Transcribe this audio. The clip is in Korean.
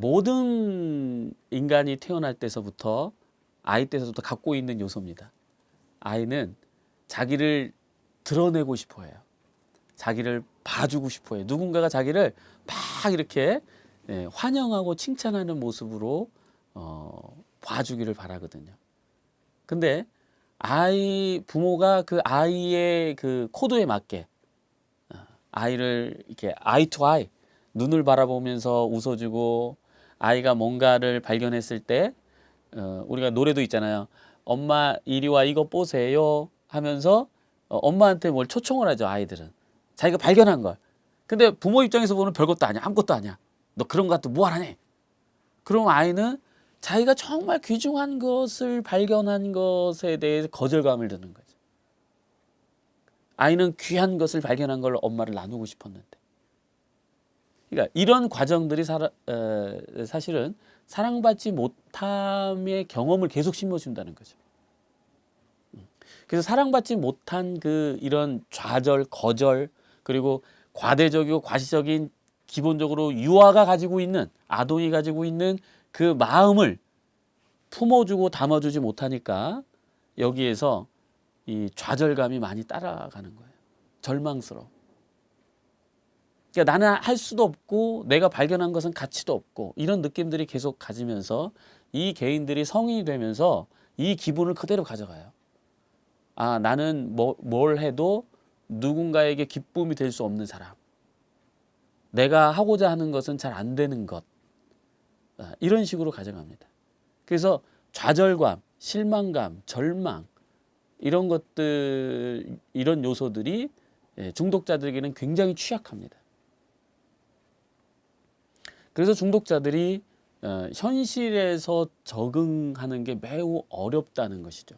모든 인간이 태어날 때서부터 아이 때서부터 갖고 있는 요소입니다. 아이는 자기를 드러내고 싶어 해요. 자기를 봐주고 싶어 해요. 누군가가 자기를 막 이렇게 예, 환영하고 칭찬하는 모습으로 어, 봐주기를 바라거든요. 근데 아이 부모가 그 아이의 그 코드에 맞게 어, 아이를 이렇게 eye to eye 눈을 바라보면서 웃어주고 아이가 뭔가를 발견했을 때 어, 우리가 노래도 있잖아요. 엄마 이리 와 이거 보세요 하면서 어, 엄마한테 뭘 초청을 하죠 아이들은 자기가 발견한 걸. 근데 부모 입장에서 보면 별것도 아니야 아무것도 아니야. 너 그런 거 갖고 뭐 하라니? 그럼 아이는 자기가 정말 귀중한 것을 발견한 것에 대해서 거절감을 드는 거죠. 아이는 귀한 것을 발견한 걸 엄마를 나누고 싶었는데. 그러니까 이런 과정들이 사라, 에, 사실은 사랑받지 못함의 경험을 계속 심어준다는 거죠. 음. 그래서 사랑받지 못한 그 이런 좌절, 거절 그리고 과대적이고 과시적인 기본적으로 유아가 가지고 있는 아동이 가지고 있는 그 마음을 품어주고 담아주지 못하니까 여기에서 이 좌절감이 많이 따라가는 거예요. 절망스러워. 그러니까 나는 할 수도 없고 내가 발견한 것은 가치도 없고 이런 느낌들이 계속 가지면서 이 개인들이 성인이 되면서 이 기분을 그대로 가져가요. 아 나는 뭐, 뭘 해도 누군가에게 기쁨이 될 수 없는 사람. 내가 하고자 하는 것은 잘 안 되는 것. 아, 이런 식으로 가져갑니다. 그래서 좌절감, 실망감, 절망 이런 것들 이런 요소들이 예, 중독자들에게는 굉장히 취약합니다. 그래서 중독자들이 어, 현실에서 적응하는 게 매우 어렵다는 것이죠.